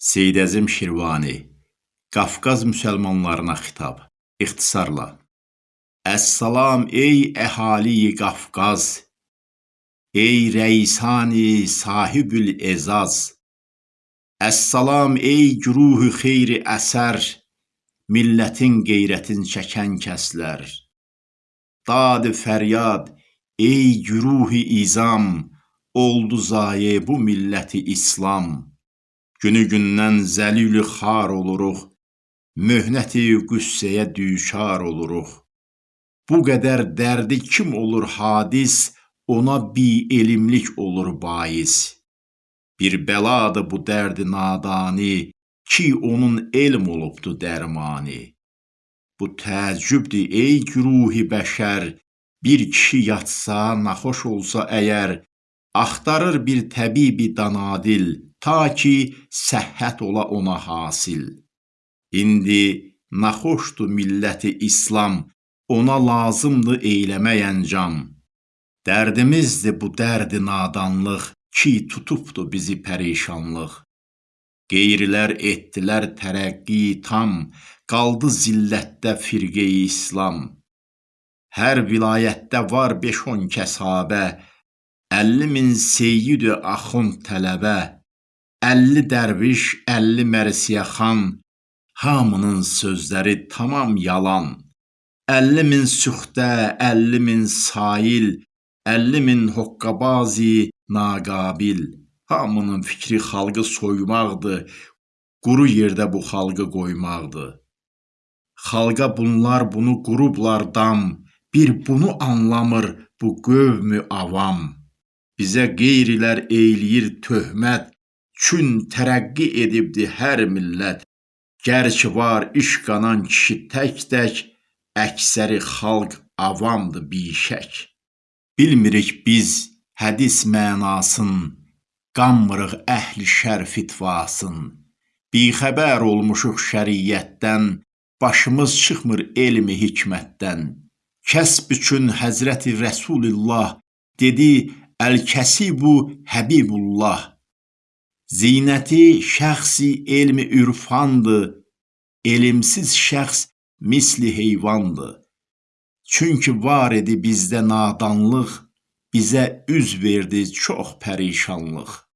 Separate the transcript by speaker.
Speaker 1: Seyid Əzim Şirvani Qafqaz müsəlmanlarına xitab İxtisarla. Əssalam ey əhali-i Qafqaz Ey rəisani sahibül ezaz. Əssalam ey güruhi xeyri əsər Millətin qeyrətin çəkən kəslər. Dad fəryad ey güruhi izam Oldu zayə bu milləti İslam Günü-gündən zəlilü xar oluruq, Möhnəti qüssəyə düçar oluruq. Bu qədər dərdi kim olur hadis, Ona bielmlik olur bais. Bir bəladır bu dərdi nadani, Ki onun elm olubdu dərmani. Bu təəccübdür ey güruhi bəşər, Bir kişi yatsa, naxoş olsa əgər, Axtarır bir təbibi danadil, Ta ki səhhət ola ona hasil. İndi naxoşdur milləti İslam, Ona lazımdır eyləmək əncam. Dərdimizdir bu dərdi nadanlıq, Ki tutubdu bizi pərişanlıq. Qeyrilər etdilər tərəqqi tam, Qaldı zillətdə firqeyi İslam. Hər vilayətdə var beş-on kəsabə, Əlli min seyyid-i axund tələbə, Əlli dərviş, əlli mərsiyəxan, Hamının sözləri tamam yalan. Əlli min süxtə, əlli min sail, Əlli min hoqqabazi naqabil. Hamının fikri xalqı soymaqdır, Quru yerdə bu xalqı qoymaqdır. Xalqa bunlar bunu qurublar dam, Bir bunu anlamır bu qövmü avam. Bizə qeyrilər eyləyir töhmət, Çün tərəqqi edibdi hər millət, Gər ki var iş qanan kişi tək-tək, Əksəri xalq avamdır bişək. Bilmirik biz hədis mənasın, Qanmırıq əhli şər fitvasın, Bixəbər olmuşuq şəriətdən, Başımız çıxmır elmi hikmətdən. Kəsb üçün Həzrəti Rəsulillah Dedi Əl-Kəsibu Həbibullah. Zinəti şəxsi elmi ürfandır, Elmsiz şəxs misli heyvandır. Çünki var idi bizdə nadanlıq, Bizə üz verdi çox pərişanlıq.